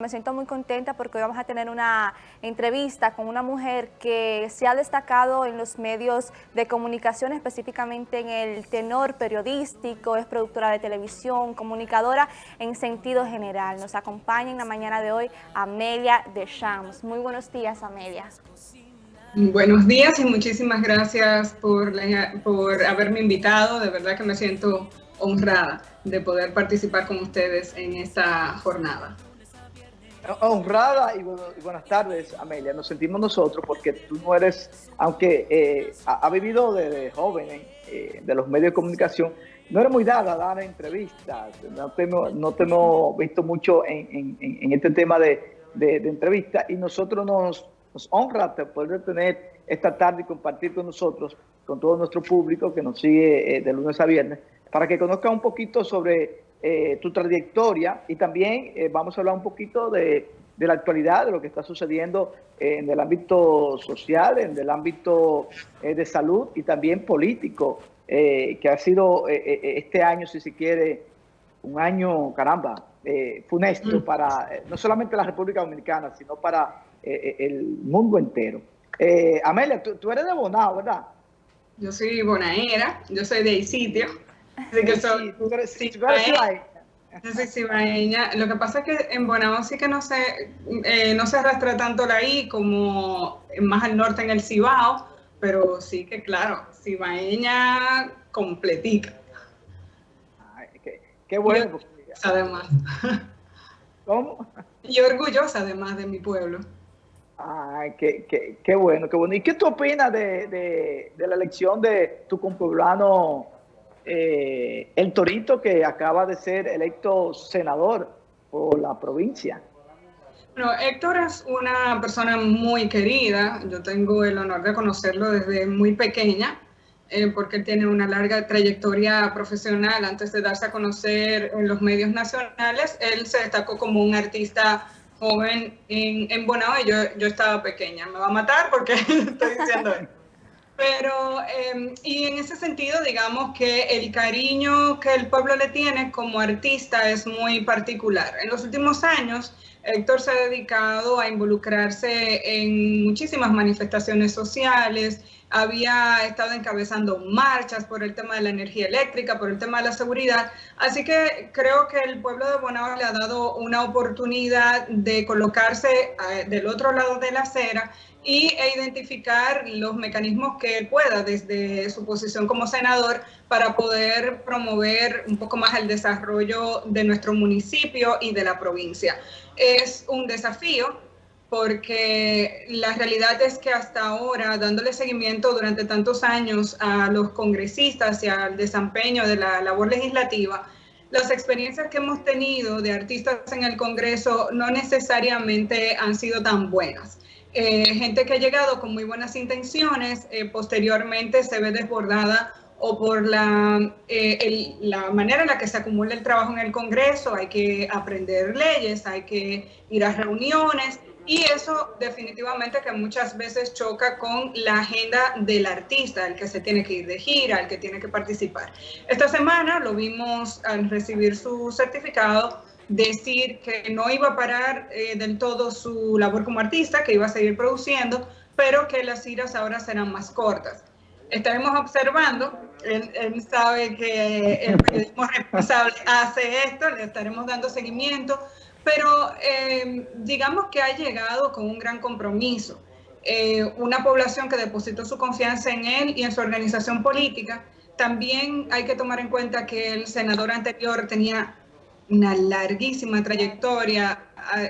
Me siento muy contenta porque hoy vamos a tener una entrevista con una mujer que se ha destacado en los medios de comunicación, específicamente en el tenor periodístico, es productora de televisión, comunicadora en sentido general. Nos acompaña en la mañana de hoy Amelia de Shams. Muy buenos días, Amelia. Buenos días y muchísimas gracias por, por haberme invitado. De verdad que me siento honrada de poder participar con ustedes en esta jornada honrada y, buenas tardes, Amelia. Nos sentimos nosotros porque tú no eres, aunque eh, ha, vivido desde joven eh, de los medios de comunicación, no eres muy dada a dar entrevistas. No te, no te hemos visto mucho en, este tema de, de, entrevistas y nosotros nos, nos honra poder tener esta tarde y compartir con nosotros, con todo nuestro público que nos sigue eh, de lunes a viernes, para que conozca un poquito sobre eh, tu trayectoria y también eh, vamos a hablar un poquito de, la actualidad, de lo que está sucediendo en el ámbito social, en el ámbito eh, de salud y también político, que ha sido este año, si se quiere, un año, caramba, funesto mm. para no solamente la República Dominicana, sino para el mundo entero. Amelia, tú, eres de Bonao, ¿verdad? Yo soy bonaera, yo soy de sitio Así que soy, Lo que pasa es que en Bonao sí que no se, eh, no se arrastra tanto la I como más al norte en el Cibao, pero sí que claro, cibaeña completica. qué, bueno. además. ¿Cómo? Y orgullosa además de mi pueblo. Ay, qué, qué, qué, bueno, qué bueno. ¿Y qué tú opinas de, de, de la elección de tu compueblano eh, el Torito que acaba de ser electo senador por la provincia. Bueno, Héctor es una persona muy querida, yo tengo el honor de conocerlo desde muy pequeña, eh, porque tiene una larga trayectoria profesional. Antes de darse a conocer en los medios nacionales, él se destacó como un artista joven en, en Bonao y yo, yo estaba pequeña. Me va a matar porque estoy diciendo. Pero, em, y en ese sentido, digamos que el cariño que el pueblo le tiene como artista es muy particular. En los últimos años, Héctor se ha dedicado a involucrarse en muchísimas manifestaciones sociales, había estado encabezando marchas por el tema de la energía eléctrica, por el tema de la seguridad. Así que creo que el pueblo de Bonao le ha dado una oportunidad de colocarse eh, del otro lado de la acera y, e identificar los mecanismos que pueda desde su posición como senador para poder promover un poco más el desarrollo de nuestro municipio y de la provincia. Es un desafío porque la realidad es que hasta ahora, dándole seguimiento durante tantos años a los congresistas y al desempeño de la labor legislativa, las experiencias que hemos tenido de artistas en el Congreso no necesariamente han sido tan buenas. Eh, gente que ha llegado con muy buenas intenciones, eh, posteriormente se ve desbordada o por la, eh, la manera en la que se acumula el trabajo en el Congreso, hay que aprender leyes, hay que ir a reuniones, y eso definitivamente que muchas veces choca con la agenda del artista, el que se tiene que ir de gira, el que tiene que participar. Esta semana lo vimos al recibir su certificado decir que no iba a parar eh, del todo su labor como artista, que iba a seguir produciendo, pero que las giras ahora serán más cortas. Estaremos observando, él, él sabe que el periodismo responsable hace esto, le estaremos dando seguimiento, pero eh, digamos que ha llegado con un gran compromiso. Eh, una población que depositó su confianza en él y en su organización política. También hay que tomar en cuenta que el senador anterior tenía una larguísima trayectoria,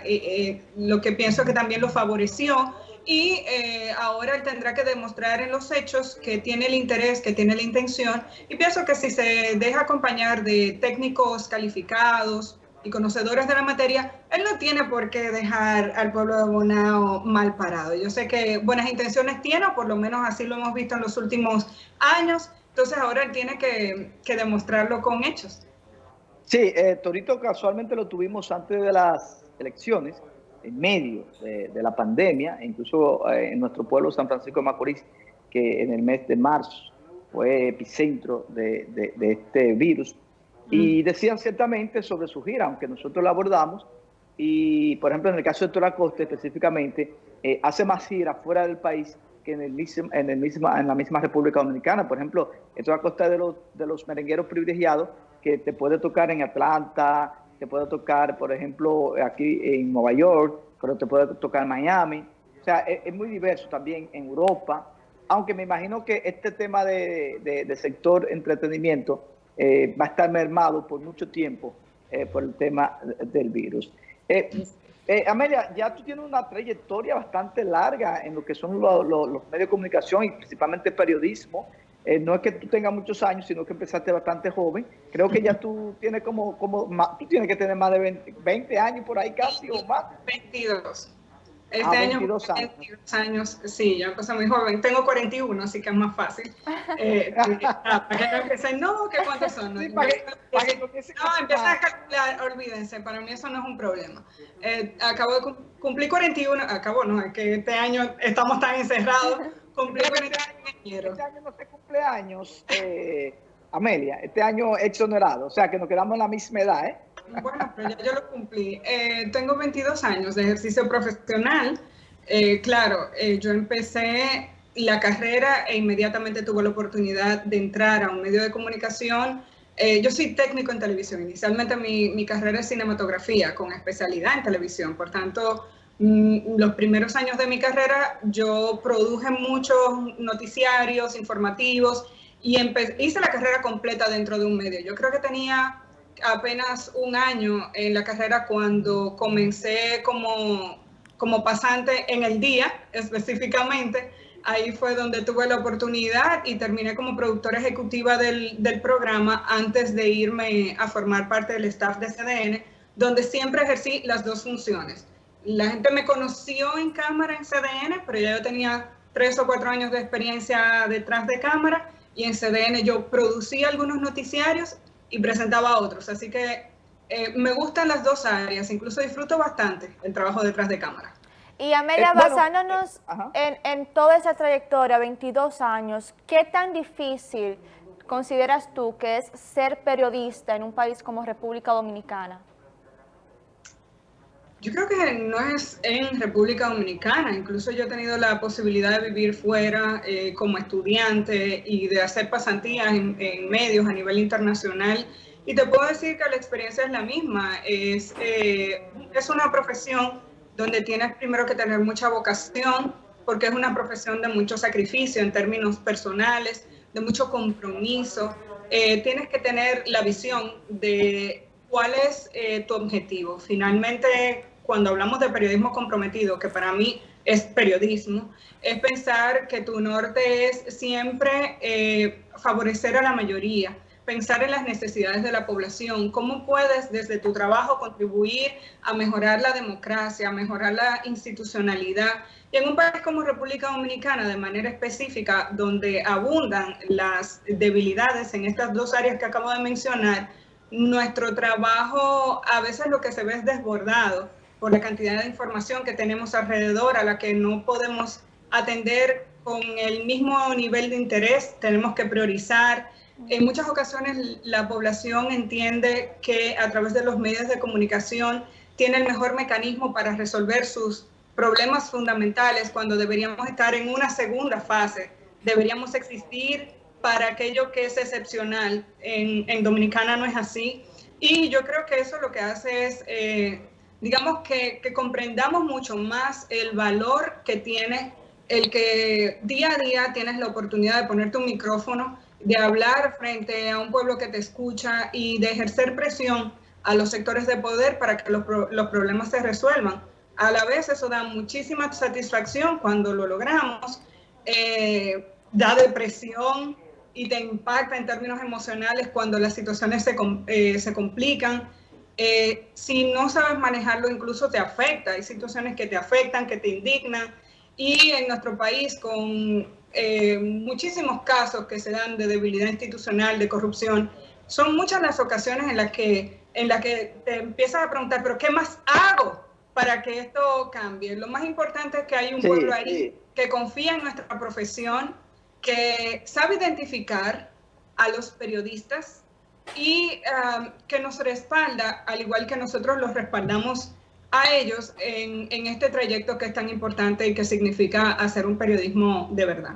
eh, lo que pienso que también lo favoreció y ahora él tendrá que demostrar en los hechos que tiene el interés, que tiene la intención y pienso que si se deja acompañar de técnicos calificados, y conocedores de la materia, él no tiene por qué dejar al pueblo de Bonao mal parado. Yo sé que buenas intenciones tiene, o por lo menos así lo hemos visto en los últimos años, entonces ahora él tiene que, demostrarlo con hechos. Sí, eh, Torito casualmente lo tuvimos antes de las elecciones, en medio de, la pandemia, incluso eh, en nuestro pueblo San Francisco de Macorís, que en el mes de marzo fue epicentro de, de este virus, y decían ciertamente sobre su gira, aunque nosotros la abordamos, y, por ejemplo, en el caso de Héctor Acosta específicamente, eh, hace más giras fuera del país que en, el mismo, en, el en la misma República Dominicana. Por ejemplo, Héctor Acosta es de los, de los merengueros privilegiados que te puede tocar en Atlanta, te puede tocar, por ejemplo, aquí en Nueva York, pero te puede tocar Miami. O sea, es, muy diverso también en Europa, aunque me imagino que este tema de, de, sector entretenimiento eh, va a estar mermado por mucho tiempo eh, por el tema del virus. Eh, Amelia, ya tú tienes una trayectoria bastante larga en lo que son los medios de comunicación y principalmente periodismo. Eh, no es que tú tengas muchos años, sino que empezaste bastante joven. Creo que ya tú tienes como, como tú tienes que tener más de 20, años por ahí casi o más. 22. Este ah, año 22 años. 22 años, sí, yo empecé muy joven. Tengo 41, así que es más fácil. Eh, ah, para que no empiecen, no, ¿qué cuántos son? No, no, empieza a calcular, olvídense, para mí eso no es un problema. Eh, acabo de cumplir 41, acabo, no, es que este año estamos tan encerrados este año no se cumpleaños, eh, Amelia. Este año exonerado. O sea, que nos quedamos en la misma edad, ¿eh? Bueno, pero ya yo lo cumplí. Eh, tengo 22 años de ejercicio profesional. Eh, claro, yo empecé la carrera e inmediatamente tuve la oportunidad de entrar a un medio de comunicación. yo soy técnico en televisión. Inicialmente mi, mi carrera es cinematografía con especialidad en televisión. Por tanto, los primeros años de mi carrera yo produje muchos noticiarios informativos y hice la carrera completa dentro de un medio. Yo creo que tenía apenas un año en la carrera cuando comencé como, como pasante en el día específicamente. Ahí fue donde tuve la oportunidad y terminé como productora ejecutiva del, del programa antes de irme a formar parte del staff de CDN, donde siempre ejercí las dos funciones la gente me conoció en cámara en CDN, pero ya yo tenía tres o cuatro años de experiencia detrás de cámara y en CDN yo producía algunos noticiarios y presentaba otros. Así que eh, me gustan las dos áreas, incluso disfruto bastante el trabajo detrás de cámara. Y Amelia, eh, basándonos eh, en, en toda esa trayectoria, 22 años, ¿qué tan difícil consideras tú que es ser periodista en un país como República Dominicana? Yo creo que no es en República Dominicana, incluso yo he tenido la posibilidad de vivir fuera eh, como estudiante y de hacer pasantías en, medios a nivel internacional. Y te puedo decir que la experiencia es la misma, es, eh, es una profesión donde tienes primero que tener mucha vocación porque es una profesión de mucho sacrificio en términos personales, de mucho compromiso, eh, tienes que tener la visión de cuál es tu objetivo. Finalmente, cuando hablamos de periodismo comprometido, que para mí es periodismo, es pensar que tu norte es siempre eh, favorecer a la mayoría, pensar en las necesidades de la población, cómo puedes desde tu trabajo contribuir a mejorar la democracia, a mejorar la institucionalidad. Y en un país como República Dominicana, de manera específica, donde abundan las debilidades en estas dos áreas que acabo de mencionar, nuestro trabajo a veces lo que se ve es desbordado por la cantidad de información que tenemos alrededor a la que no podemos atender con el mismo nivel de interés, tenemos que priorizar. En muchas ocasiones la población entiende que a través de los medios de comunicación tiene el mejor mecanismo para resolver sus problemas fundamentales cuando deberíamos estar en una segunda fase. Deberíamos existir para aquello que es excepcional. En, en Dominicana no es así. Y yo creo que eso lo que hace es eh, digamos que, comprendamos mucho más el valor que tiene el que día a día tienes la oportunidad de ponerte un micrófono, de hablar frente a un pueblo que te escucha y de ejercer presión a los sectores de poder para que los, problemas se resuelvan. A la vez eso da muchísima satisfacción cuando lo logramos, eh, da depresión y te impacta en términos emocionales cuando las situaciones se, eh, se complican eh, si no sabes manejarlo, incluso te afecta. Hay situaciones que te afectan, que te indignan. Y en nuestro país, con eh, muchísimos casos que se dan de debilidad institucional, de corrupción, son muchas las ocasiones en las que, en las que te empiezas a preguntar, pero ¿qué más hago para que esto cambie? Lo más importante es que hay un pueblo ahí que confía en nuestra profesión, que sabe identificar a los periodistas y um, que nos respalda, al igual que nosotros los respaldamos a ellos en, en este trayecto que es tan importante y que significa hacer un periodismo de verdad.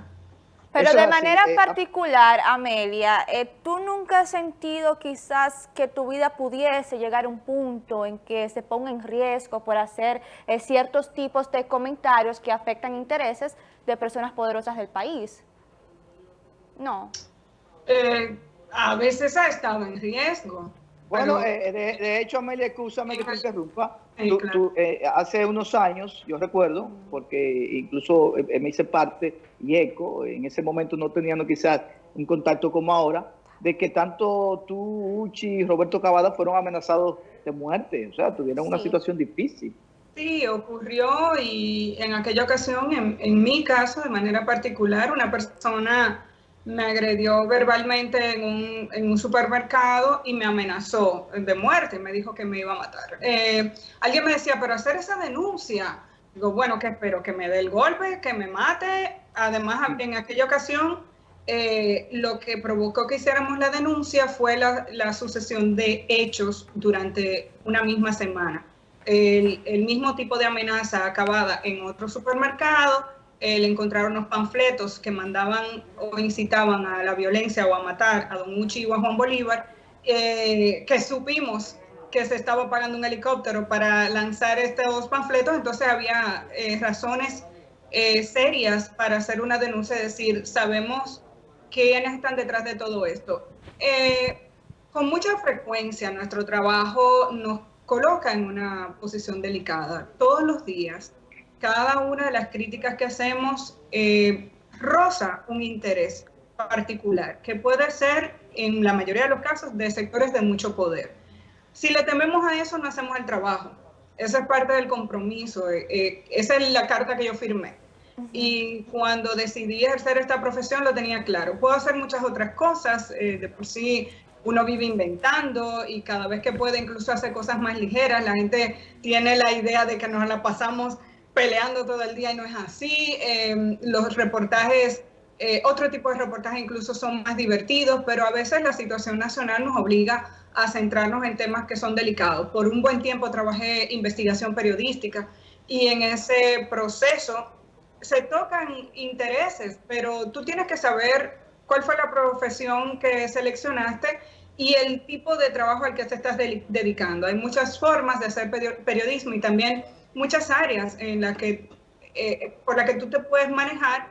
Pero de manera eh, particular, Amelia, eh, ¿tú nunca has sentido quizás que tu vida pudiese llegar a un punto en que se ponga en riesgo por hacer eh, ciertos tipos de comentarios que afectan intereses de personas poderosas del país? No. A veces ha estado en riesgo. Bueno, de, hecho, Amelia, escúchame que te interrumpa. hace unos años, yo recuerdo, porque incluso me hice parte y ECO, en ese momento no teníamos quizás un contacto como ahora, de que tanto tú, Uchi y Roberto Cavada fueron amenazados de muerte, o sea, tuvieron una situación difícil. Sí, ocurrió y en aquella ocasión, en, en, mi caso, de manera particular, una persona me agredió verbalmente en un, en un supermercado y me amenazó de muerte, me dijo que me iba a matar. Eh, alguien me decía, pero hacer esa denuncia, digo, bueno, que espero que me dé el golpe, que me mate Además, en aquella ocasión, eh, lo que provocó que hiciéramos la denuncia fue la, sucesión de hechos durante una misma semana. El, mismo tipo de amenaza acabada en otro supermercado, el encontrar unos panfletos que mandaban o incitaban a la violencia o a matar a Don Uchi o a Juan Bolívar, eh, que supimos que se estaba pagando un helicóptero para lanzar estos panfletos, entonces había eh, razones eh, serias para hacer una denuncia, es decir, sabemos quiénes están detrás de todo esto. Con mucha frecuencia nuestro trabajo nos coloca en una posición delicada. Todos los días, cada una de las críticas que hacemos eh, roza un interés particular, que puede ser, en la mayoría de los casos, de sectores de mucho poder. Si le tememos a eso, no hacemos el trabajo. Esa es parte del compromiso. esa es la carta que yo firmé. Y cuando decidí ejercer esta profesión lo tenía claro. Puedo hacer muchas otras cosas, eh, de por sí uno vive inventando y cada vez que puede incluso hacer cosas más ligeras. La gente tiene la idea de que nos la pasamos peleando todo el día y no es así. Em, los reportajes, eh, otro tipo de reportajes incluso son más divertidos, pero a veces la situación nacional nos obliga a centrarnos en temas que son delicados. Por un buen tiempo trabajé investigación periodística y en ese proceso se tocan intereses, pero tú tienes que saber cuál fue la profesión que seleccionaste y el tipo de trabajo al que te estás dedicando. Hay muchas formas de hacer periodismo y también muchas áreas en las que, eh, por las que tú te puedes manejar,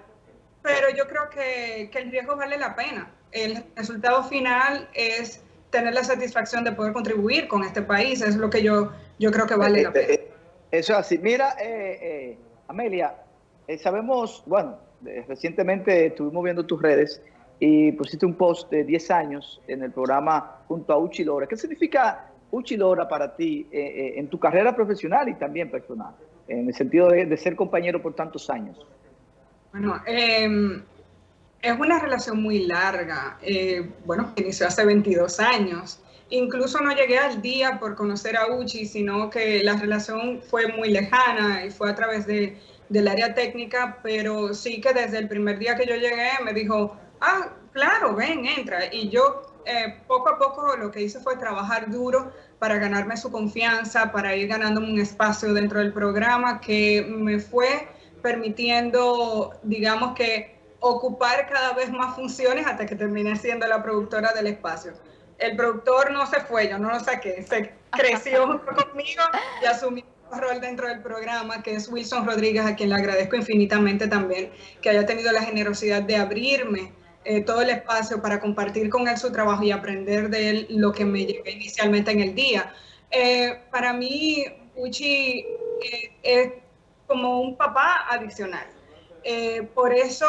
pero yo creo que, que, el riesgo vale la pena. El resultado final es tener la satisfacción de poder contribuir con este país, es lo que yo, yo creo que vale la eh, pena. Eh, eso así. Mira, Amelia, eh, sabemos, bueno, recientemente estuvimos viendo tus redes y pusiste un post de 10 años en el programa junto a Uchi Lora. ¿Qué significa Uchi Lora para ti eh, eh, en tu carrera profesional y también personal, en el sentido de, ser compañero por tantos años? Bueno, em, es una relación muy larga. bueno, inició hace 22 años. Incluso no llegué al día por conocer a Uchi, sino que la relación fue muy lejana y fue a través de del área técnica, pero sí que desde el primer día que yo llegué me dijo, ah, claro, ven, entra. Y yo eh, poco a poco lo que hice fue trabajar duro para ganarme su confianza, para ir ganándome un espacio dentro del programa que me fue permitiendo, digamos que, ocupar cada vez más funciones hasta que terminé siendo la productora del espacio. El productor no se fue, yo no lo saqué, se creció conmigo y asumió rol dentro del programa, que es Wilson Rodríguez, a quien le agradezco infinitamente también que haya tenido la generosidad de abrirme eh, todo el espacio para compartir con él su trabajo y aprender de él lo que me llevé inicialmente en el día. Eh, para mí, Uchi eh, es como un papá adicional. por eso,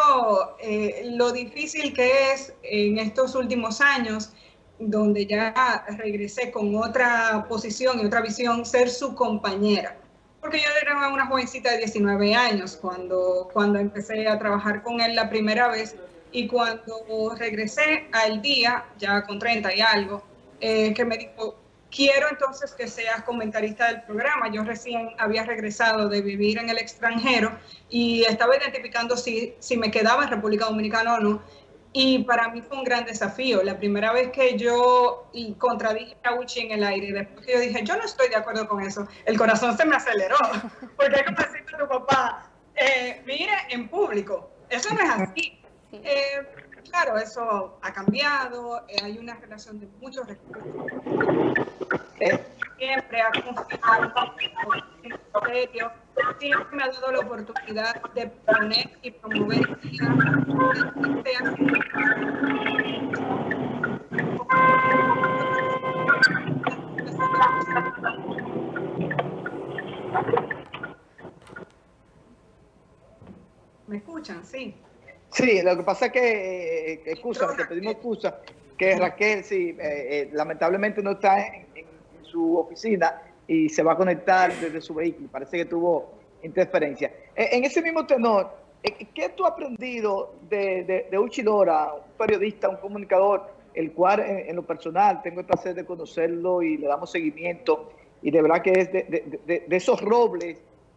lo difícil que es en estos últimos años, donde ya regresé con otra posición y otra visión, ser su compañera. Porque yo era una jovencita de 19 años cuando, cuando empecé a trabajar con él la primera vez y cuando regresé al día, ya con 30 y algo, eh, que me dijo, quiero entonces que seas comentarista del programa. Yo recién había regresado de vivir en el extranjero y estaba identificando si, si me quedaba en República Dominicana o no Y para mí fue un gran desafío. La primera vez que yo contradije a Uchi en el aire, después que yo dije, yo no estoy de acuerdo con eso, el corazón se me aceleró. Porque como decirle a tu papá, eh, mire, en público, eso no es así. Eh, claro, eso ha cambiado, eh, hay una relación de muchos recursos. Siempre ha confiado siempre me ha dado la oportunidad de poner y promover ¿Me escuchan? Sí. Sí, lo que pasa es que, eh, eh excusa, te pedimos excusa, que Raquel, sí, eh, eh, lamentablemente no está en, su oficina y se va a conectar desde su vehículo. Parece que tuvo interferencia. en ese mismo tenor, ¿qué tú has aprendido de, de, de un periodista, un comunicador, el cual en, lo personal tengo el placer de conocerlo y le damos seguimiento y de verdad que es de, de esos robles,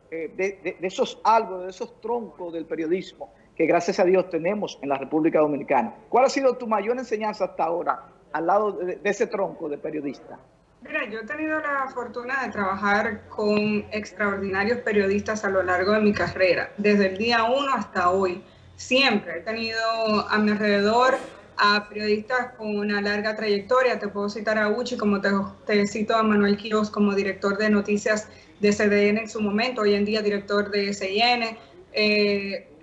de, esos árboles, de esos troncos del periodismo que gracias a Dios tenemos en la República Dominicana. ¿Cuál ha sido tu mayor enseñanza hasta ahora al lado de, ese tronco de periodista? Mira, yo he tenido la fortuna de trabajar con extraordinarios periodistas a lo largo de mi carrera, desde el día uno hasta hoy. Siempre he tenido a mi alrededor a periodistas con una larga trayectoria. Te puedo citar a Uchi, como te, te cito a Manuel Quiroz como director de noticias de CDN en su momento, hoy en día director de SIN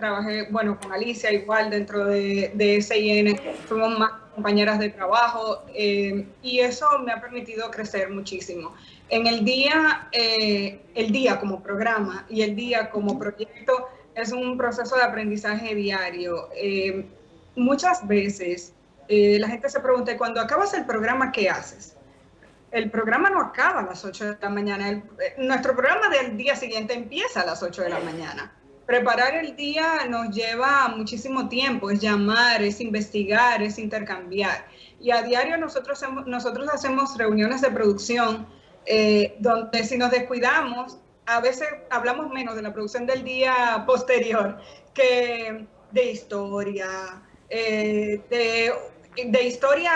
trabajé, bueno, con Alicia igual dentro de, de SIN, fuimos más compañeras de trabajo eh, y eso me ha permitido crecer muchísimo. En el día, eh, el día como programa y el día como proyecto es un proceso de aprendizaje diario. muchas veces la gente se pregunta, cuando acabas el programa, ¿qué haces? el programa no acaba a las 8 de la mañana. nuestro programa del día siguiente empieza a las 8 de la mañana. Preparar el día nos lleva muchísimo tiempo, es llamar, es investigar, es intercambiar. Y a diario nosotros, hacemos reuniones de producción eh, donde si nos descuidamos, a veces hablamos menos de la producción del día posterior que de historia, eh, de, historia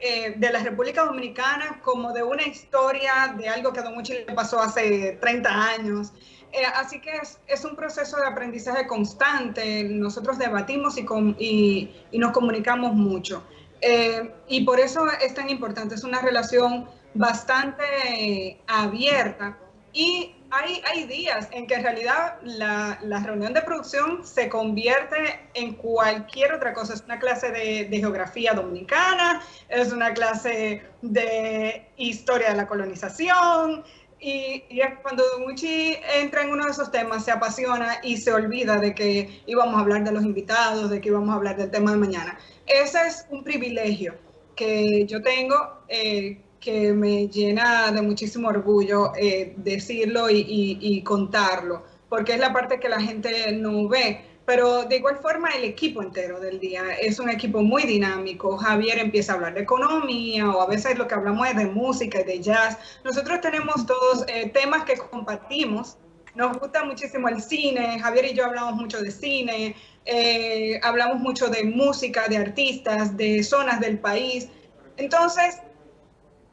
eh, de la República Dominicana como de una historia de algo que a Don le pasó hace 30 años. Eh, así que es, un proceso de aprendizaje constante. Nosotros debatimos y, nos comunicamos mucho. Eh, y por eso es tan importante. Es una relación bastante abierta. Y hay, días en que en realidad la, reunión de producción se convierte en cualquier otra cosa. Es una clase de, geografía dominicana, es una clase de historia de la colonización, y, es cuando Muchi entra en uno de esos temas, se apasiona y se olvida de que íbamos a hablar de los invitados, de que íbamos a hablar del tema de mañana. Ese es un privilegio que yo tengo, eh, que me llena de muchísimo orgullo eh, decirlo y contarlo, porque es la parte que la gente no ve pero de igual forma el equipo entero del día es un equipo muy dinámico. Javier empieza a hablar de economía o a veces lo que hablamos es de música y de jazz. Nosotros tenemos todos eh, temas que compartimos. Nos gusta muchísimo el cine. Javier y yo hablamos mucho de cine. Eh, hablamos mucho de música, de artistas, de zonas del país. Entonces,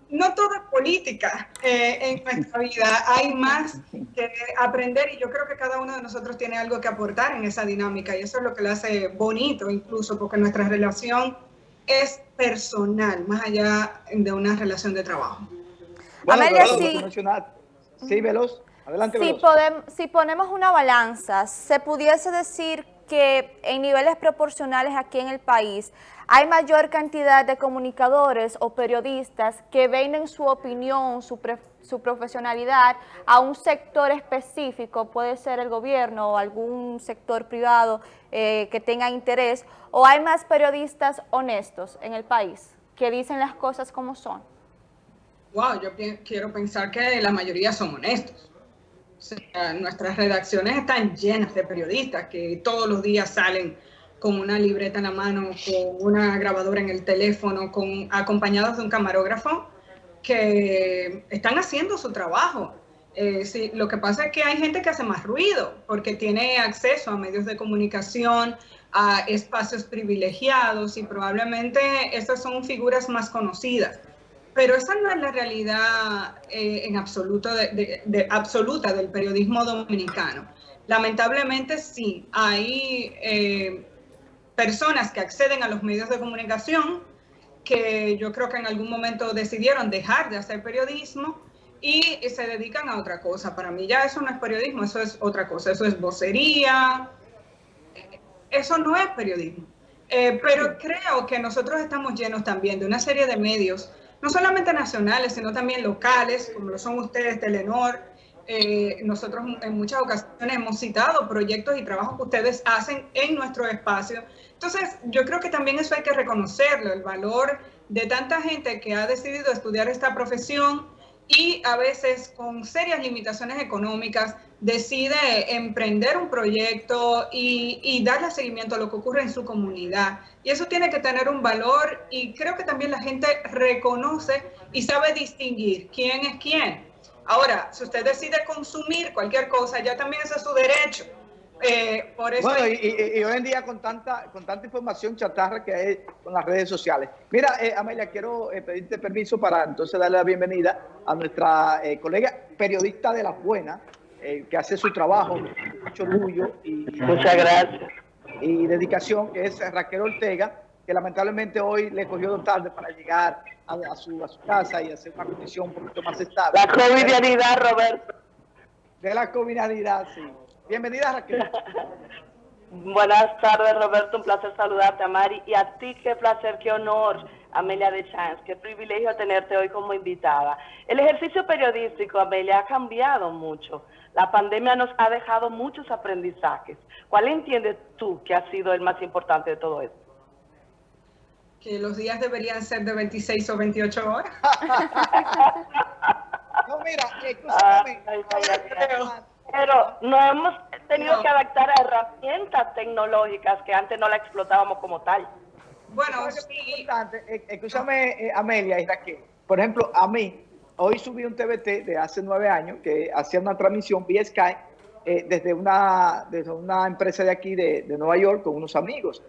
no todo es política eh, en nuestra vida, hay más que aprender y yo creo que cada uno de nosotros tiene algo que aportar en esa dinámica y eso es lo que le hace bonito incluso porque nuestra relación es personal, más allá de una relación de trabajo. Amelia, sí. Sí, Veloz. Adelante, si, podemos, si ponemos una balanza, se pudiese decir que en niveles proporcionales aquí en el país hay mayor cantidad de comunicadores o periodistas que venden su opinión, su, profesionalidad a un sector específico, puede ser el gobierno o algún sector privado eh, que tenga interés, o hay más periodistas honestos en el país que dicen las cosas como son. Wow, yo quiero pensar que la mayoría son honestos nuestras redacciones están llenas de periodistas que todos los días salen con una libreta en la mano, con una grabadora en el teléfono, acompañados de un camarógrafo que están haciendo su trabajo. Eh, sí, lo que pasa es que hay gente que hace más ruido porque tiene acceso a medios de comunicación, a espacios privilegiados y probablemente estas son figuras más conocidas. Pero esa no es la realidad eh, en absoluta del periodismo dominicano. Lamentablemente sí, hay eh, personas que acceden a los medios de comunicación que yo creo que en algún momento decidieron dejar de hacer periodismo y se dedican a otra cosa. Para mí ya eso no es periodismo, eso es otra cosa, eso es vocería, eso no es periodismo. Eh, pero creo que nosotros estamos llenos también de una serie de medios, no solamente nacionales, sino también locales, como lo son ustedes, Telenor. Eh, nosotros en muchas ocasiones hemos citado proyectos y trabajos que ustedes hacen en nuestro espacio. Entonces, yo creo que también eso hay que reconocerlo, el valor de tanta gente que ha decidido estudiar esta profesión, y a veces con serias limitaciones económicas decide emprender un proyecto y, darle seguimiento a lo que ocurre en su comunidad. Y eso tiene que tener un valor y creo que también la gente reconoce y sabe distinguir quién es quién. Ahora, si usted decide consumir cualquier cosa, ya también ese es su derecho. Eh, bueno, y, hoy en día con tanta, con tanta información chatarra que hay con las redes sociales. Mira, eh, Amelia, quiero eh, pedirte permiso para entonces darle la bienvenida a nuestra colega periodista de la buena, que hace su trabajo mucho orgullo y, Muchas gracias. y dedicación, que es Raquel Ortega, que lamentablemente hoy le cogió tarde para llegar a, su, a su casa y hacer una condición un poquito más estable. La covidianidad, Roberto. De la covidianidad, sí. Bienvenida, Raquel. Buenas tardes, Roberto. Un placer saludarte, Mari. Y a ti, qué placer, qué honor, Amelia de Chance. Qué privilegio tenerte hoy como invitada. El ejercicio periodístico, Amelia, ha cambiado mucho. La pandemia nos ha dejado muchos aprendizajes. ¿Cuál entiendes tú que ha sido el más importante de todo esto? Que los días deberían ser de 26 o 28 horas. no, mira, escúchame. Pero no hemos tenido que adaptar a herramientas tecnológicas que antes no la explotábamos como tal. Bueno, sí. Eh, escúchame, eh, Amelia y Raquel. Por ejemplo, a mí, hoy subí un TBT de hace nueve años que hacía una transmisión vía Sky eh, desde, una, desde una empresa de aquí de, Nueva York con unos amigos.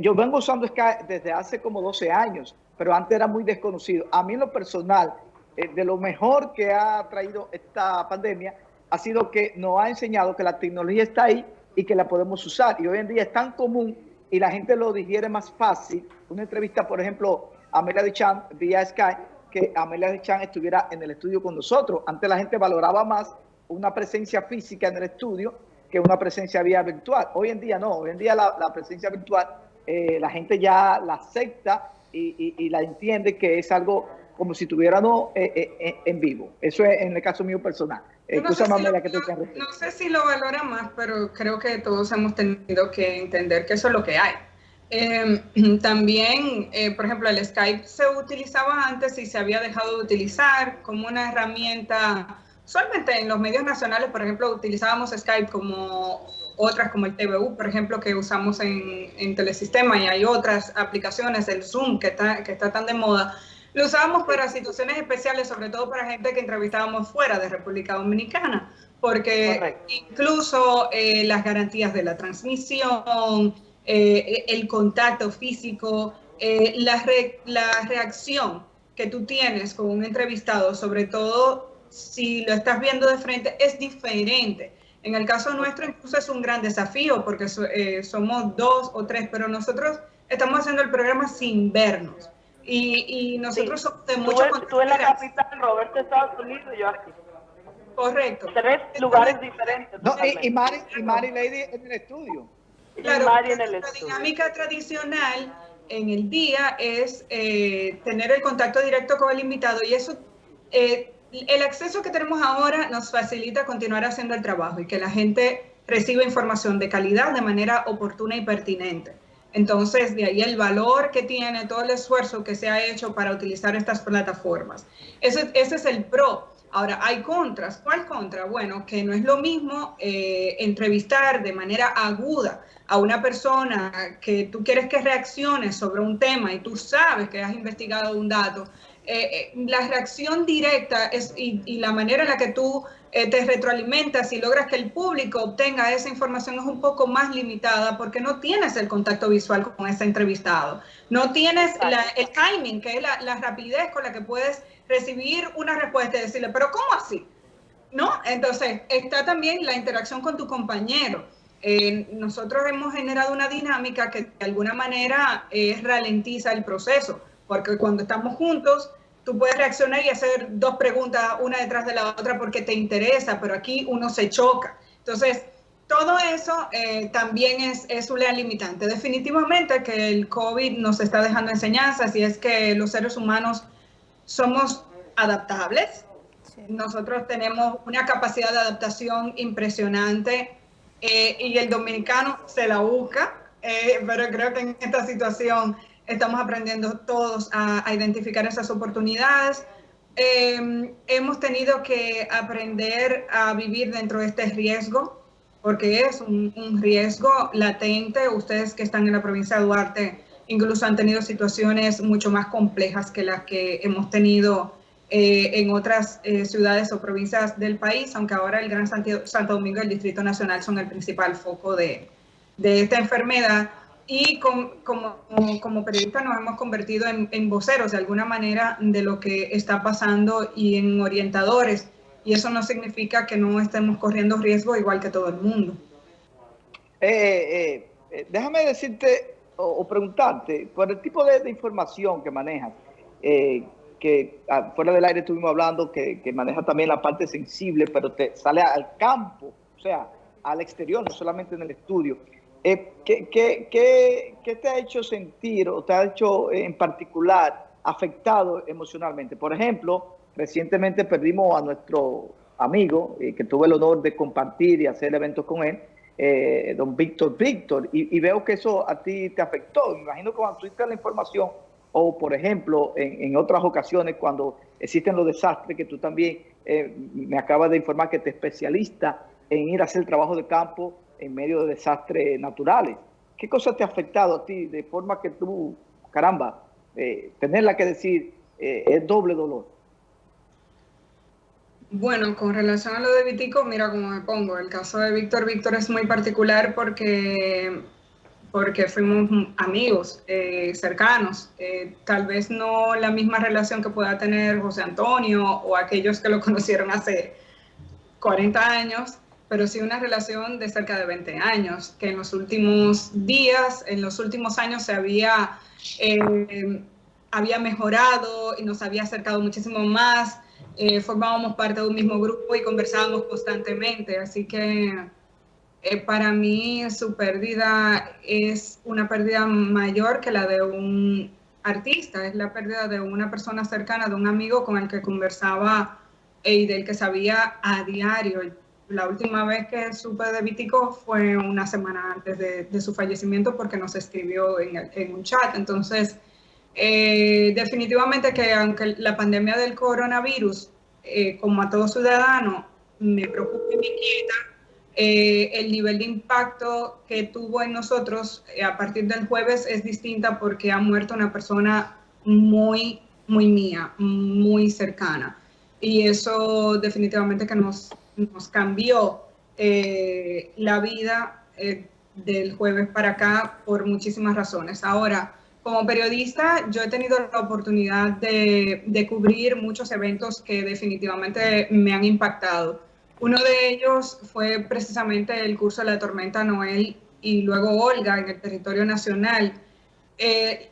yo vengo usando Sky desde hace como 12 años, pero antes era muy desconocido. A mí en lo personal, de lo mejor que ha traído esta pandemia ha sido que nos ha enseñado que la tecnología está ahí y que la podemos usar. Y hoy en día es tan común y la gente lo digiere más fácil. Una entrevista, por ejemplo, a Amelia Duchan vía Skype, que Amelia Duchan estuviera en el estudio con nosotros. Antes la gente valoraba más una presencia física en el estudio que una presencia vía virtual. Hoy en día no, hoy en día la, presencia virtual eh, la gente ya la acepta y, la entiende que es algo como si tuviéramos eh, eh, en vivo. Eso es en el caso mío personal no, sé si lo, valora más, pero creo que todos hemos tenido que entender que eso es lo que hay. Em, también, eh, por ejemplo, el Skype se utilizaba antes y se había dejado de utilizar como una herramienta, solamente en los medios nacionales, por ejemplo, utilizábamos Skype como otras, como el TVU, por ejemplo, que usamos en, en Telesistema, y hay otras aplicaciones, el Zoom, que está, que está tan de moda, lo usábamos para situaciones especiales, sobre todo para gente que entrevistábamos fuera de República Dominicana, porque incluso eh, las garantías de la transmisión, eh, el contacto físico, eh, la, la reacción que tú tienes con un entrevistado, sobre todo si lo estás viendo de frente, es diferente. En el caso nuestro incluso es un gran desafío porque somos dos o tres, pero nosotros estamos haciendo el programa sin vernos. Y, nosotros somos de mucho Tú, en la capital, Roberto, Estados Unidos, y yo aquí. Correcto. Tres lugares diferentes. No, y, Mari, y Mari Lady en el estudio. Claro, Mari en el la dinámica tradicional en el día es eh, tener el contacto directo con el invitado y eso, eh, el acceso que tenemos ahora nos facilita continuar haciendo el trabajo y que la gente reciba información de calidad de manera oportuna y pertinente. Entonces, de ahí el valor que tiene todo el esfuerzo que se ha hecho para utilizar estas plataformas. Ese, ese es el pro. Ahora, hay contras. ¿Cuál contra? Bueno, que no es lo mismo eh, entrevistar de manera aguda a una persona que tú quieres que reaccione sobre un tema y tú sabes que has investigado un dato. Eh, eh, la reacción directa es, y, y, la manera en la que tú eh, te retroalimentas y logras que el público obtenga esa información es un poco más limitada porque no tienes el contacto visual con ese entrevistado. No tienes el timing, que es la, rapidez con la que puedes recibir una respuesta y decirle, pero ¿cómo así? ¿No? Entonces, está también la interacción con tu compañero. Eh, nosotros hemos generado una dinámica que de alguna manera eh, ralentiza el proceso, porque cuando estamos juntos, tú puedes reaccionar y hacer dos preguntas una detrás de la otra porque te interesa, pero aquí uno se choca. Entonces, todo eso eh, también es, es un limitante. Definitivamente que el COVID nos está dejando enseñanzas y es que los seres humanos somos adaptables. Nosotros tenemos una capacidad de adaptación impresionante eh, y el dominicano se la busca, eh, pero creo que en esta situación estamos aprendiendo todos a, identificar esas oportunidades. Em, hemos tenido que aprender a vivir dentro de este riesgo, porque es un, riesgo latente. Ustedes que están en la provincia de Duarte incluso han tenido situaciones mucho más complejas que las que hemos tenido eh, en otras eh, ciudades o provincias del país, aunque ahora el Gran Santo Domingo y el Distrito Nacional son el principal foco de, de esta enfermedad y como, como, periodistas nos hemos convertido en, voceros de alguna manera de lo que está pasando y en orientadores. Y eso no significa que no estemos corriendo riesgo igual que todo el mundo. Eh, eh, déjame decirte o, preguntarte, por el tipo de, información que manejas, eh, que ah, fuera del aire estuvimos hablando, que, que maneja también la parte sensible, pero te sale al campo, o sea, al exterior, no solamente en el estudio. Eh, ¿qué, te ha hecho sentir o te ha hecho en particular afectado emocionalmente? Por ejemplo, recientemente perdimos a nuestro amigo, eh, que tuve el honor de compartir y hacer eventos con él, eh, don Víctor Víctor, y, veo que eso a ti te afectó. Me imagino que cuando tuviste la información, o por ejemplo, en, otras ocasiones, cuando existen los desastres, que tú también me acabas de informar que te especialista en ir a hacer trabajo de campo en medio de desastres naturales. ¿Qué cosa te ha afectado a ti de forma que tú, caramba, eh, tenerla que decir eh, es doble dolor? Bueno, con relación a lo de Vitico, mira cómo me pongo. El caso de Víctor, Víctor es muy particular porque, porque fuimos amigos eh, cercanos. tal vez no la misma relación que pueda tener José Antonio o aquellos que lo conocieron hace 40 años, pero sí una relación de cerca de 20 años, que en los últimos días, en los últimos años se había, eh, había mejorado y nos había acercado muchísimo más. Eh, formábamos parte de un mismo grupo y conversábamos constantemente, así que eh, para mí su pérdida es una pérdida mayor que la de un artista, es la pérdida de una persona cercana, de un amigo con el que conversaba y del que sabía a diario la última vez que supe de Vitico fue una semana antes de, su fallecimiento porque nos escribió en, un chat. Entonces, eh, definitivamente que aunque la pandemia del coronavirus, eh, como a todo ciudadano, me preocupa y me inquieta, eh, el nivel de impacto que tuvo en nosotros a partir del jueves es distinta porque ha muerto una persona muy, muy mía, muy cercana. Y eso definitivamente que nos, nos cambió eh, la vida eh, del jueves para acá por muchísimas razones. Ahora, como periodista, yo he tenido la oportunidad de, cubrir muchos eventos que definitivamente me han impactado. Uno de ellos fue precisamente el curso de la tormenta Noel y luego Olga en el territorio nacional. Eh,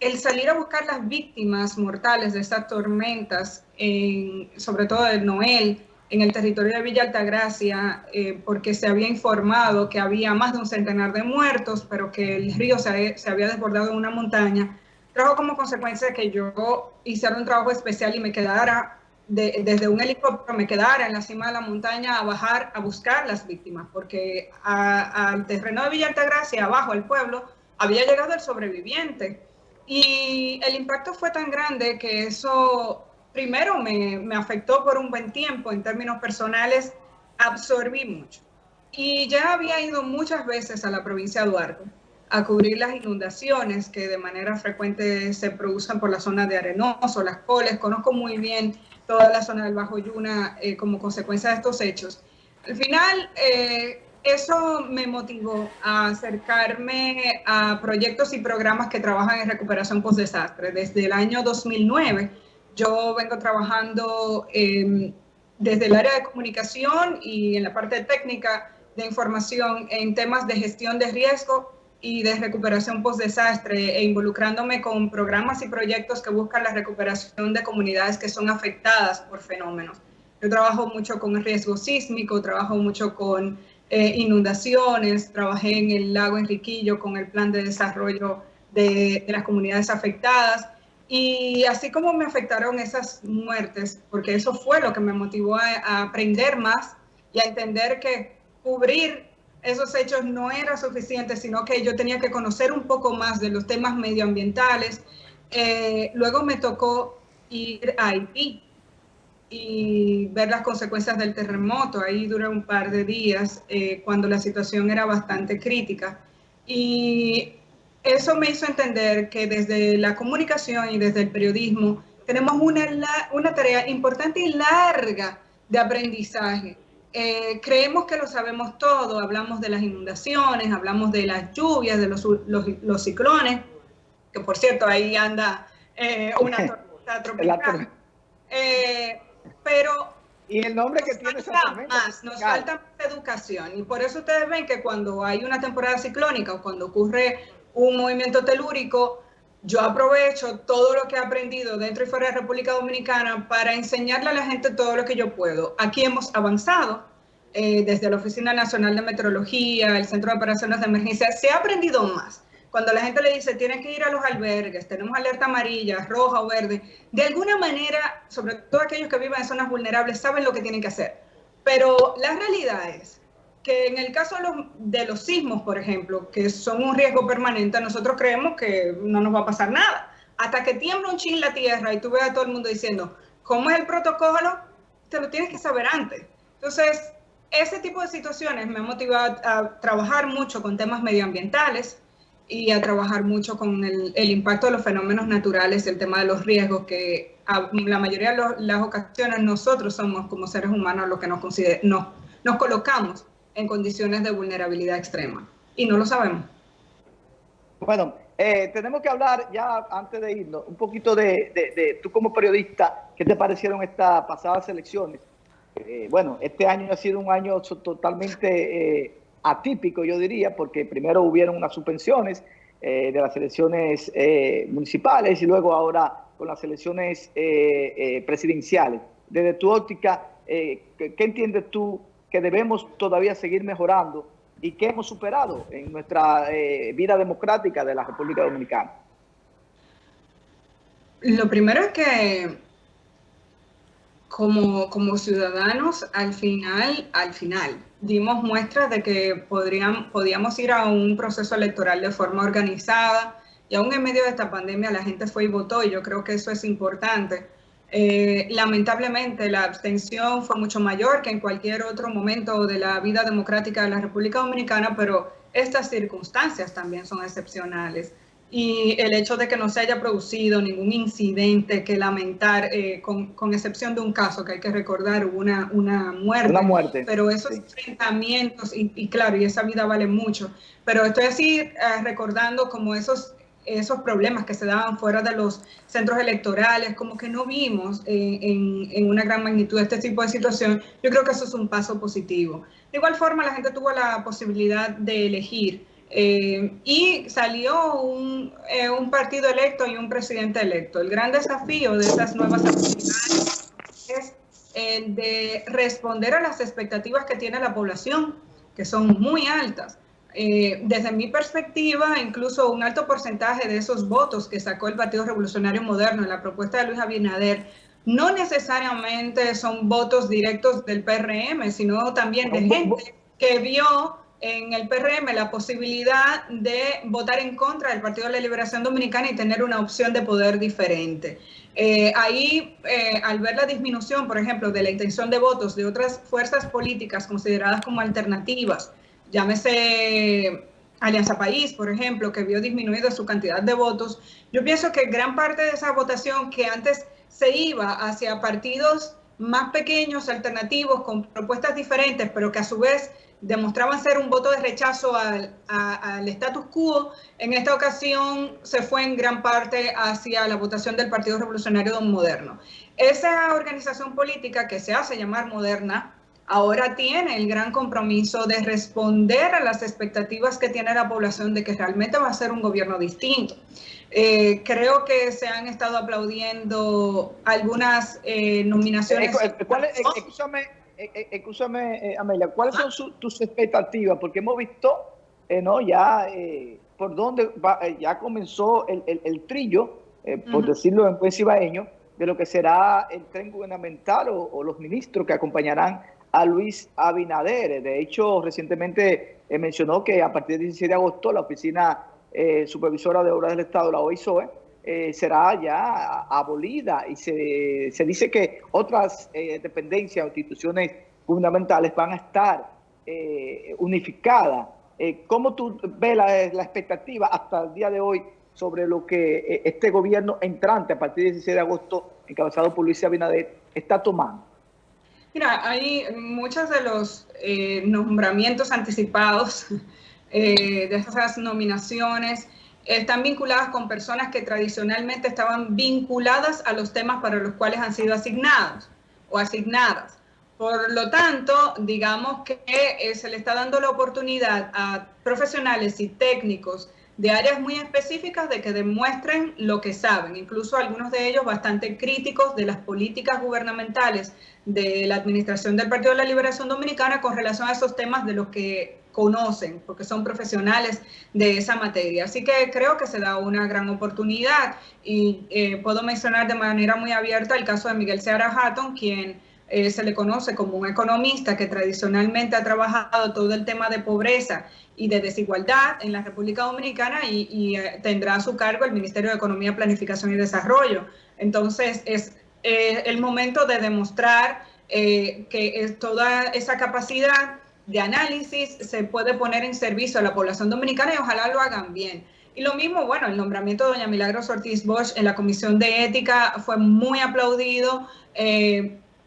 el salir a buscar las víctimas mortales de estas tormentas, sobre todo de Noel, en el territorio de Villa Altagracia eh, porque se había informado que había más de un centenar de muertos, pero que el río se, había desbordado en una montaña, trajo como consecuencia que yo hiciera un trabajo especial y me quedara desde un helicóptero, me quedara en la cima de la montaña a bajar a buscar las víctimas, porque al terreno de Villa Altagracia, abajo al pueblo, había llegado el sobreviviente. Y el impacto fue tan grande que eso primero me, afectó por un buen tiempo en términos personales, absorbí mucho. Y ya había ido muchas veces a la provincia de Duarte a cubrir las inundaciones que de manera frecuente se producen por la zona de Arenoso, Las Coles. Conozco muy bien toda la zona del Bajo Yuna eh, como consecuencia de estos hechos. Al final, eh, eso me motivó a acercarme a proyectos y programas que trabajan en recuperación post-desastre. Desde el año 2009 yo vengo trabajando em, desde el área de comunicación y en la parte técnica de información en temas de gestión de riesgo y de recuperación post-desastre e involucrándome con programas y proyectos que buscan la recuperación de comunidades que son afectadas por fenómenos. Yo trabajo mucho con riesgo sísmico, trabajo mucho con eh, inundaciones, trabajé en el lago Enriquillo con el plan de desarrollo de, las comunidades afectadas. Y así como me afectaron esas muertes, porque eso fue lo que me motivó a, aprender más y a entender que cubrir esos hechos no era suficiente, sino que yo tenía que conocer un poco más de los temas medioambientales. Eh, luego me tocó ir a Haití y ver las consecuencias del terremoto. Ahí duré un par de días eh, cuando la situación era bastante crítica. Y eso me hizo entender que desde la comunicación y desde el periodismo tenemos una, una tarea importante y larga de aprendizaje. Eh, creemos que lo sabemos todo, hablamos de las inundaciones, hablamos de las lluvias, de los, los, ciclones, que por cierto ahí anda eh, una tormenta tropical. pero y el nombre que tiene más, nos falta más educación. Y por eso ustedes ven que cuando hay una temporada ciclónica o cuando ocurre un movimiento telúrico, yo aprovecho todo lo que he aprendido dentro y fuera de República Dominicana para enseñarle a la gente todo lo que yo puedo. Aquí hemos avanzado eh, desde la Oficina Nacional de Meteorología, el Centro de Operaciones de Emergencia, se ha aprendido más cuando la gente le dice, tiene que ir a los albergues, tenemos alerta amarilla, roja o verde, de alguna manera, sobre todo aquellos que viven en zonas vulnerables, saben lo que tienen que hacer. Pero la realidad es que en el caso de los, de los sismos, por ejemplo, que son un riesgo permanente, nosotros creemos que no nos va a pasar nada. Hasta que tiembla un chin la tierra y tú ves a todo el mundo diciendo, ¿cómo es el protocolo? Te lo tienes que saber antes. Entonces, ese tipo de situaciones me ha motivado a trabajar mucho con temas medioambientales, y a trabajar mucho con el, impacto de los fenómenos naturales, el tema de los riesgos, que a la mayoría de las ocasiones nosotros somos como seres humanos los que nos, nos, nos colocamos en condiciones de vulnerabilidad extrema y no lo sabemos. Bueno, eh, tenemos que hablar ya antes de irnos un poquito de, de, tú como periodista, ¿qué te parecieron estas pasadas elecciones? Eh, bueno, este año ha sido un año totalmente... Eh, atípico, yo diría, porque primero hubieron unas suspensiones de las elecciones municipales y luego ahora con las elecciones presidenciales. Desde tu óptica, ¿qué, entiendes tú que debemos todavía seguir mejorando y qué hemos superado en nuestra vida democrática de la República Dominicana? Lo primero es que como, como ciudadanos, al final, al final, dimos muestras de que podrían, podíamos ir a un proceso electoral de forma organizada y aún en medio de esta pandemia la gente fue y votó y yo creo que eso es importante. Eh, lamentablemente la abstención fue mucho mayor que en cualquier otro momento de la vida democrática de la República Dominicana, pero estas circunstancias también son excepcionales y el hecho de que no se haya producido ningún incidente que lamentar, eh, con, excepción de un caso que hay que recordar, hubo una, una muerte. Una muerte. Pero esos enfrentamientos, y, claro, y esa vida vale mucho, pero estoy así eh, recordando como esos, esos problemas que se daban fuera de los centros electorales, como que no vimos eh, en, en una gran magnitud este tipo de situación, yo creo que eso es un paso positivo. De igual forma, la gente tuvo la posibilidad de elegir eh, y salió eh, un, partido electo y un presidente electo. El gran desafío de estas nuevas actividades es el de responder a las expectativas que tiene la población, que son muy altas. Eh, desde mi perspectiva, incluso un alto porcentaje de esos votos que sacó el Partido Revolucionario Moderno en la propuesta de Luis Abinader no necesariamente son votos directos del PRM, sino también de gente que vio en el PRM la posibilidad de votar en contra del Partido de la Liberación Dominicana y tener una opción de poder diferente. Eh, ahí, eh, al ver la disminución, por ejemplo, de la intención de votos de otras fuerzas políticas consideradas como alternativas, llámese Alianza País, por ejemplo, que vio disminuida su cantidad de votos, yo pienso que gran parte de esa votación que antes se iba hacia partidos más pequeños, alternativos, con propuestas diferentes, pero que a su vez demostraban ser un voto de rechazo al, status quo, en esta ocasión se fue en gran parte hacia la votación del Partido Revolucionario Moderno. Esa organización política que se hace llamar moderna, ahora tiene el gran compromiso de responder a las expectativas que tiene la población de que realmente va a ser un gobierno distinto. Eh, creo que se han estado aplaudiendo algunas eh, nominaciones. Eh, ¿Cuál escúchame, Amelia, ¿cuáles son tus expectativas? Porque hemos visto, ¿no? Ya por dónde ya comenzó el, trillo, por decirlo en buen cibaeño, de lo que será el tren gubernamental o los ministros que acompañarán a Luis Abinader. De hecho, recientemente eh, mencionó que a partir del 16 de agosto la Oficina eh, Supervisora de Obras del Estado, la OISOE, eh, será ya abolida y se, dice que otras dependencias o instituciones fundamentales van a estar unificadas. ¿Cómo tú ves la, expectativa hasta el día de hoy sobre lo que este gobierno entrante a partir del 16 de agosto, encabezado por Luis Abinader, está tomando? Mira, hay muchos de los eh, nombramientos anticipados eh, de esas nominaciones están vinculadas con personas que tradicionalmente estaban vinculadas a los temas para los cuales han sido asignados o asignadas. Por lo tanto, digamos que eh, se le está dando la oportunidad a profesionales y técnicos de áreas muy específicas de que demuestren lo que saben, incluso algunos de ellos bastante críticos de las políticas gubernamentales de la administración del Partido de la Liberación Dominicana con relación a esos temas de los que conocen, porque son profesionales de esa materia. Así que creo que se da una gran oportunidad y eh, puedo mencionar de manera muy abierta el caso de Miguel Seara Hatton, quien eh, se le conoce como un economista que tradicionalmente ha trabajado todo el tema de pobreza y de desigualdad en la República Dominicana y, eh, tendrá a su cargo el Ministerio de Economía, Planificación y Desarrollo. Entonces, es eh, el momento de demostrar eh, que toda esa capacidad de análisis se puede poner en servicio a la población dominicana y ojalá lo hagan bien. Y lo mismo, bueno, el nombramiento de doña Milagros Ortiz Bosch en la Comisión de Ética fue muy aplaudido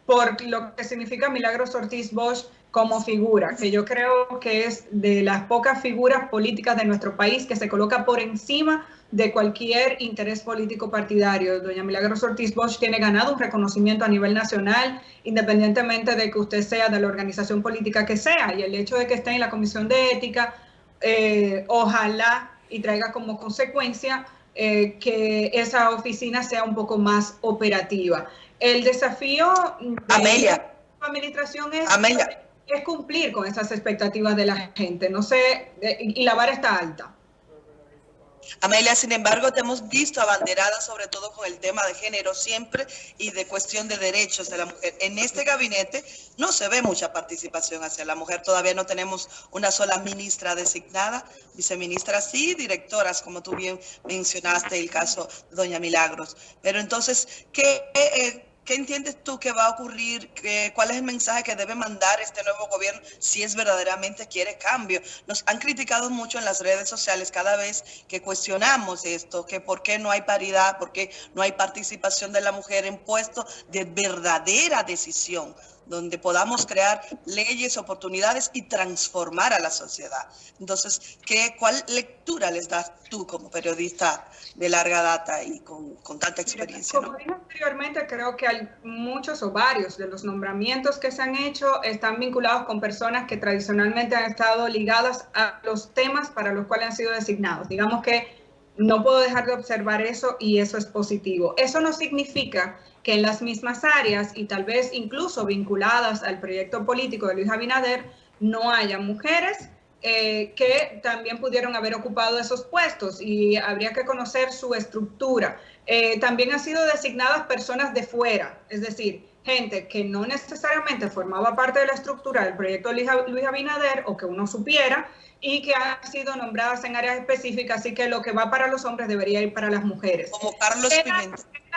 por lo que significa Milagros Ortiz Bosch como figura, que yo creo que es de las pocas figuras políticas de nuestro país que se coloca por encima de cualquier interés político partidario. Doña Milagros Ortiz Bosch tiene ganado un reconocimiento a nivel nacional, independientemente de que usted sea de la organización política que sea. Y el hecho de que esté en la Comisión de Ética, eh, ojalá y traiga como consecuencia eh, que esa oficina sea un poco más operativa. El desafío de Amelia. la administración es... Amelia es cumplir con esas expectativas de la gente, no sé, y la vara está alta. Amelia, sin embargo, te hemos visto abanderada sobre todo con el tema de género siempre y de cuestión de derechos de la mujer. En este gabinete no se ve mucha participación hacia la mujer. Todavía no tenemos una sola ministra designada, viceministra sí, directoras, como tú bien mencionaste, el caso de doña Milagros. Pero entonces, ¿qué... Eh, ¿Qué entiendes tú que va a ocurrir? ¿Cuál es el mensaje que debe mandar este nuevo gobierno si es verdaderamente quiere cambio? Nos han criticado mucho en las redes sociales cada vez que cuestionamos esto, que por qué no hay paridad, por qué no hay participación de la mujer en puestos de verdadera decisión donde podamos crear leyes, oportunidades y transformar a la sociedad. Entonces, ¿qué, ¿cuál lectura les das tú como periodista de larga data y con, tanta experiencia? Como dije anteriormente, creo que hay muchos o varios de los nombramientos que se han hecho están vinculados con personas que tradicionalmente han estado ligadas a los temas para los cuales han sido designados. Digamos que no puedo dejar de observar eso y eso es positivo. Eso no significa que en las mismas áreas y tal vez incluso vinculadas al proyecto político de Luis Abinader no haya mujeres eh, que también pudieron haber ocupado esos puestos y habría que conocer su estructura. Eh, también han sido designadas personas de fuera, es decir, gente que no necesariamente formaba parte de la estructura del proyecto Luis Abinader o que uno supiera y que han sido nombradas en áreas específicas, así que lo que va para los hombres debería ir para las mujeres. Como Carlos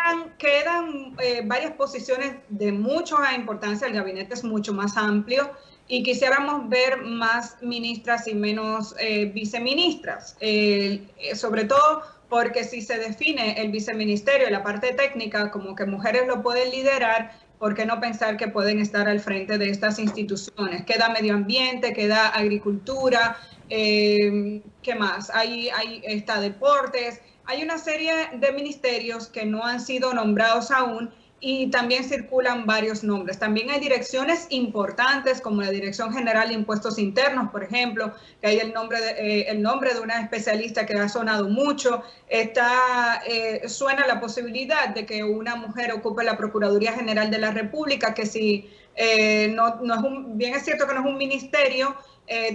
Quedan, quedan eh, varias posiciones de mucha importancia, el gabinete es mucho más amplio y quisiéramos ver más ministras y menos eh, viceministras, eh, sobre todo porque si se define el viceministerio la parte técnica como que mujeres lo pueden liderar, ¿por qué no pensar que pueden estar al frente de estas instituciones? Queda medio ambiente, queda agricultura, eh, ¿qué más? Ahí, ahí está deportes, hay una serie de ministerios que no han sido nombrados aún y también circulan varios nombres. También hay direcciones importantes como la Dirección General de Impuestos Internos, por ejemplo, que hay el nombre de, eh, el nombre de una especialista que ha sonado mucho. Está, eh, suena la posibilidad de que una mujer ocupe la Procuraduría General de la República, que si eh, no, no, es un, bien es cierto que no es un ministerio,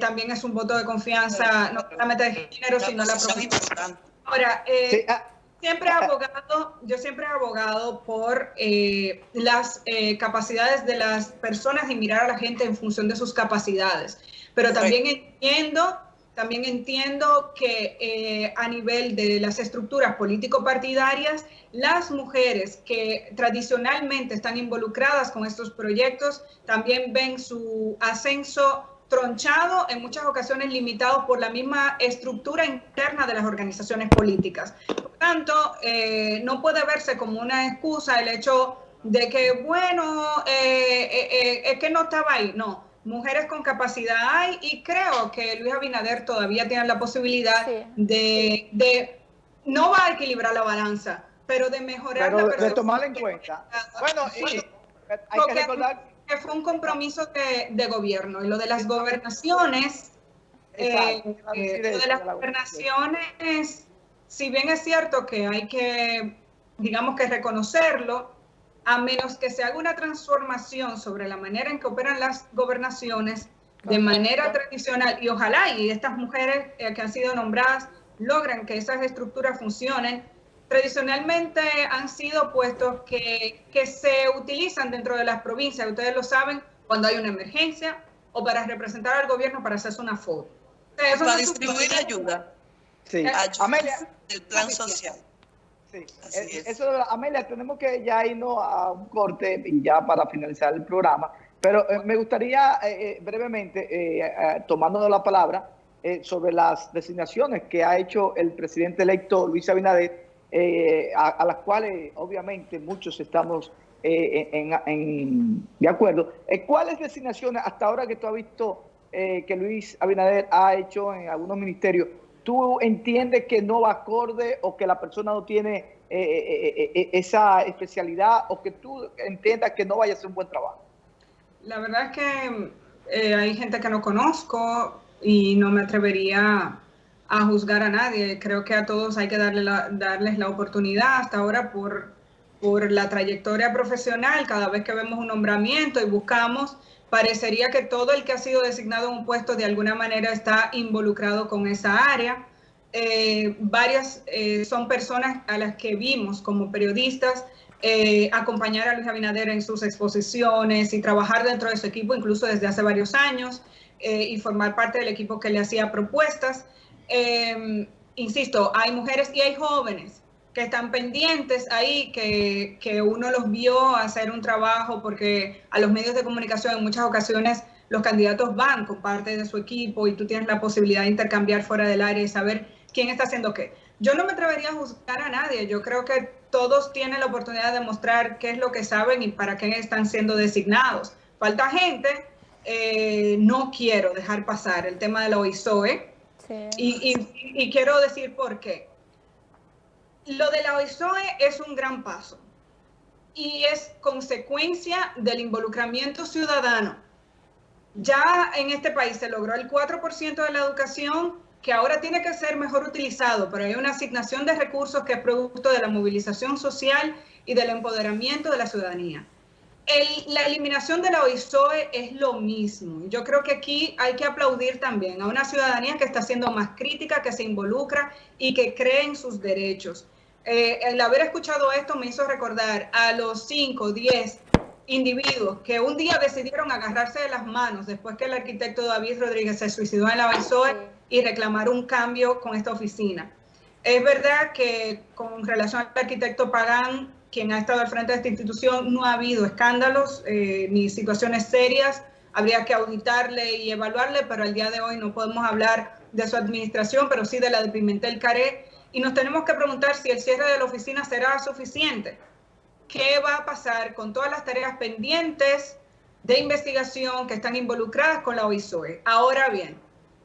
también es un voto de confianza, no solamente de género, sino la profesión. Ahora, ah, siempre he abogado, yo siempre he abogado por eh, las eh, capacidades de las personas y mirar a la gente en función de sus capacidades. Pero también entiendo, también entiendo que eh, a nivel de las estructuras político-partidarias, las mujeres que tradicionalmente están involucradas con estos proyectos también ven su ascenso tronchado, en muchas ocasiones limitado por la misma estructura interna de las organizaciones políticas. Por tanto, eh, no puede verse como una excusa el hecho de que, bueno, eh, eh, es que no estaba ahí. No, mujeres con capacidad hay y creo que Luis Abinader todavía tiene la posibilidad de, no va a equilibrar la balanza, pero de mejorar pero de tomarla en cuenta. Bueno, hay que recordar que fue un compromiso de, gobierno. Y lo de las gobernaciones, eh, eh, lo de las gobernaciones, si bien es cierto que hay que, digamos que reconocerlo, a menos que se haga una transformación sobre la manera en que operan las gobernaciones de manera tradicional, y ojalá y estas mujeres eh, que han sido nombradas logran que esas estructuras funcionen, tradicionalmente han sido puestos que, que, se utilizan dentro de las provincias, ustedes lo saben, cuando hay una emergencia o para representar al gobierno para hacerse una foto. para distribuir ayuda. Sí. Eh, Amelia, del plan social. Sí. Eh, eso, Amelia, tenemos que ya irnos a un corte y ya para finalizar el programa, pero eh, me gustaría brevemente, tomando la palabra, sobre las designaciones que ha hecho el presidente electo Luis Abinader eh, a, las cuales obviamente muchos estamos eh, en, de acuerdo. Eh, ¿Cuáles designaciones hasta ahora que tú has visto que Luis Abinader ha hecho en algunos ministerios, tú entiendes que no va acorde o que la persona no tiene esa especialidad o que tú entiendas que no vaya a hacer un buen trabajo? La verdad es que hay gente que no conozco y no me atrevería a juzgar a nadie. Creo que a todos hay que darle darles la oportunidad hasta ahora por, por la trayectoria profesional. Cada vez que vemos un nombramiento y buscamos, parecería que todo el que ha sido designado en un puesto de alguna manera está involucrado con esa área. Eh, varias eh, son personas a las que vimos como periodistas eh, acompañar a Luis Abinader en sus exposiciones y trabajar dentro de su equipo incluso desde hace varios años y formar parte del equipo que le hacía propuestas. Em, insisto, hay mujeres y hay jóvenes que están pendientes ahí, que, que, uno los vio hacer un trabajo, porque a los medios de comunicación en muchas ocasiones los candidatos van con parte de su equipo y tú tienes la posibilidad de intercambiar fuera del área y saber quién está haciendo qué. Yo no me atrevería a juzgar a nadie, yo creo que todos tienen la oportunidad de mostrar qué es lo que saben y para qué están siendo designados. Falta gente, eh, no quiero dejar pasar el tema de la OISOE, y, quiero decir por qué. Lo de la OISOE es un gran paso y es consecuencia del involucramiento ciudadano. Ya en este país se logró el 4% de la educación que ahora tiene que ser mejor utilizado, pero hay una asignación de recursos que es producto de la movilización social y del empoderamiento de la ciudadanía la eliminación de la OISOE es lo mismo. Yo creo que aquí hay que aplaudir también a una ciudadanía que está siendo más crítica, que se involucra y que cree en sus derechos. Eh, el haber escuchado esto me hizo recordar a los 5, 10 individuos que un día decidieron agarrarse de las manos después que el arquitecto David Rodríguez se suicidó en la OISOE y reclamar un cambio con esta oficina. Es verdad que con relación al arquitecto Pagán, quien ha estado al frente de esta institución, no ha habido escándalos eh, ni situaciones serias habría que auditarle y evaluarle, pero al día de hoy no podemos hablar de su administración, pero sí de la de Pimentel Caré, y nos tenemos que preguntar si el cierre de la oficina será suficiente. ¿Qué va a pasar con todas las tareas pendientes de investigación que están involucradas con la OISOE? Ahora bien,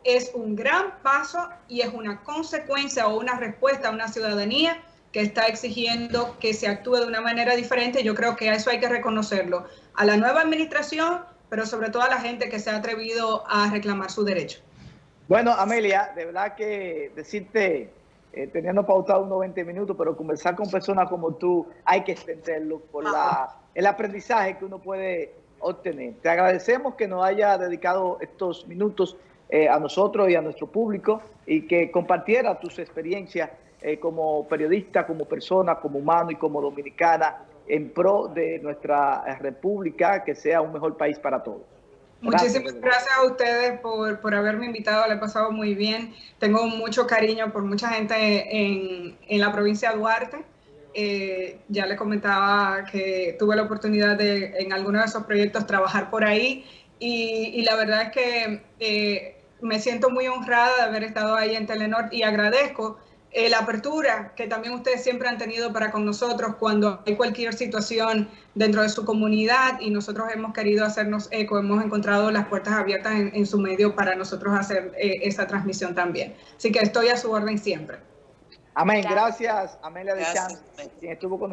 es un gran paso y es una consecuencia o una respuesta a una ciudadanía que está exigiendo que se actúe de una manera diferente. Yo creo que a eso hay que reconocerlo. A la nueva administración, pero sobre todo a la gente que se ha atrevido a reclamar su derecho. Bueno, Amelia, de verdad que decirte, eh, teniendo pautado unos 20 minutos, pero conversar con personas como tú, hay que extenderlo por la, el aprendizaje que uno puede obtener. Te agradecemos que nos haya dedicado estos minutos eh, a nosotros y a nuestro público y que compartiera tus experiencias eh, como periodista, como persona, como humano y como dominicana en pro de nuestra república, que sea un mejor país para todos. Muchísimas gracias, a ustedes por, por, haberme invitado, le he pasado muy bien. Tengo mucho cariño por mucha gente en, en la provincia de Duarte. Eh, ya le comentaba que tuve la oportunidad de en algunos de esos proyectos trabajar por ahí y, y la verdad es que eh, me siento muy honrada de haber estado ahí en Telenor y agradezco eh, la apertura que también ustedes siempre han tenido para con nosotros cuando hay cualquier situación dentro de su comunidad y nosotros hemos querido hacernos eco, hemos encontrado las puertas abiertas en, en su medio para nosotros hacer eh, esa transmisión también. Así que estoy a su orden siempre. Amén. Gracias, Amelia de Chance, quien estuvo con